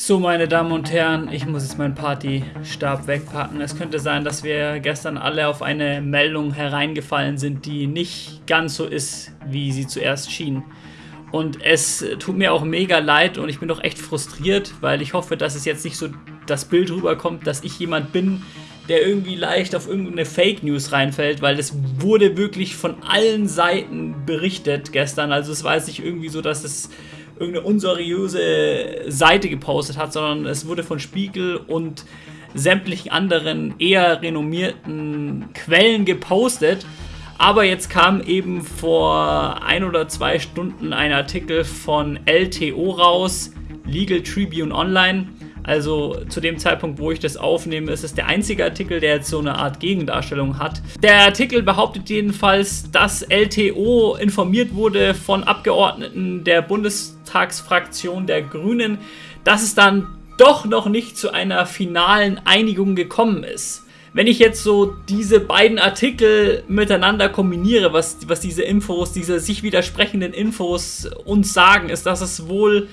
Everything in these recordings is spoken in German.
So, meine Damen und Herren, ich muss jetzt meinen Partystab wegpacken. Es könnte sein, dass wir gestern alle auf eine Meldung hereingefallen sind, die nicht ganz so ist, wie sie zuerst schien. Und es tut mir auch mega leid und ich bin doch echt frustriert, weil ich hoffe, dass es jetzt nicht so das Bild rüberkommt, dass ich jemand bin, der irgendwie leicht auf irgendeine Fake News reinfällt, weil es wurde wirklich von allen Seiten berichtet gestern. Also es war jetzt nicht irgendwie so, dass es irgendeine unseriöse Seite gepostet hat, sondern es wurde von Spiegel und sämtlichen anderen eher renommierten Quellen gepostet. Aber jetzt kam eben vor ein oder zwei Stunden ein Artikel von LTO raus, Legal Tribune Online, also zu dem Zeitpunkt, wo ich das aufnehme, ist es der einzige Artikel, der jetzt so eine Art Gegendarstellung hat. Der Artikel behauptet jedenfalls, dass LTO informiert wurde von Abgeordneten der Bundestagsfraktion der Grünen, dass es dann doch noch nicht zu einer finalen Einigung gekommen ist. Wenn ich jetzt so diese beiden Artikel miteinander kombiniere, was, was diese Infos, diese sich widersprechenden Infos uns sagen, ist, dass es wohl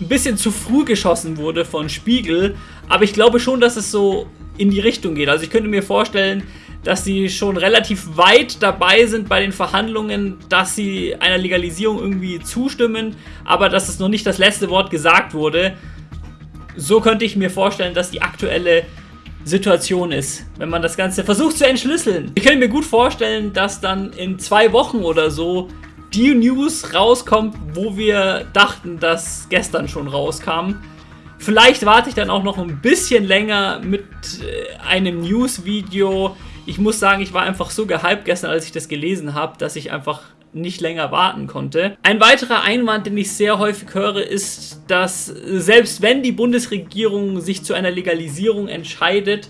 ein bisschen zu früh geschossen wurde von Spiegel, aber ich glaube schon, dass es so in die Richtung geht. Also ich könnte mir vorstellen, dass sie schon relativ weit dabei sind bei den Verhandlungen, dass sie einer Legalisierung irgendwie zustimmen, aber dass es noch nicht das letzte Wort gesagt wurde. So könnte ich mir vorstellen, dass die aktuelle Situation ist, wenn man das Ganze versucht zu entschlüsseln. Ich könnte mir gut vorstellen, dass dann in zwei Wochen oder so die News rauskommt, wo wir dachten, dass gestern schon rauskam. Vielleicht warte ich dann auch noch ein bisschen länger mit äh, einem News-Video. Ich muss sagen, ich war einfach so gehypt gestern, als ich das gelesen habe, dass ich einfach nicht länger warten konnte. Ein weiterer Einwand, den ich sehr häufig höre, ist, dass selbst wenn die Bundesregierung sich zu einer Legalisierung entscheidet,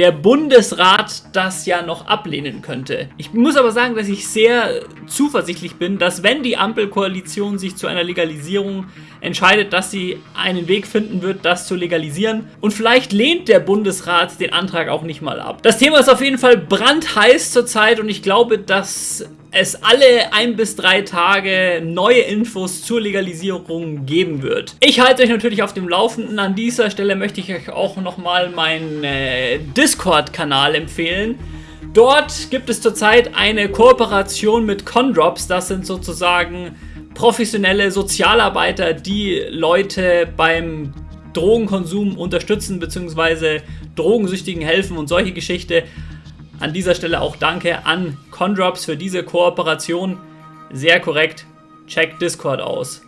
der Bundesrat das ja noch ablehnen könnte. Ich muss aber sagen, dass ich sehr zuversichtlich bin, dass wenn die Ampelkoalition sich zu einer Legalisierung entscheidet, dass sie einen Weg finden wird, das zu legalisieren. Und vielleicht lehnt der Bundesrat den Antrag auch nicht mal ab. Das Thema ist auf jeden Fall brandheiß zurzeit und ich glaube, dass es alle ein bis drei Tage neue Infos zur Legalisierung geben wird. Ich halte euch natürlich auf dem Laufenden. An dieser Stelle möchte ich euch auch nochmal meinen äh, Discord-Kanal empfehlen. Dort gibt es zurzeit eine Kooperation mit Condrops. Das sind sozusagen professionelle Sozialarbeiter, die Leute beim Drogenkonsum unterstützen bzw. Drogensüchtigen helfen und solche Geschichte. An dieser Stelle auch danke an Condrops für diese Kooperation. Sehr korrekt. Checkt Discord aus.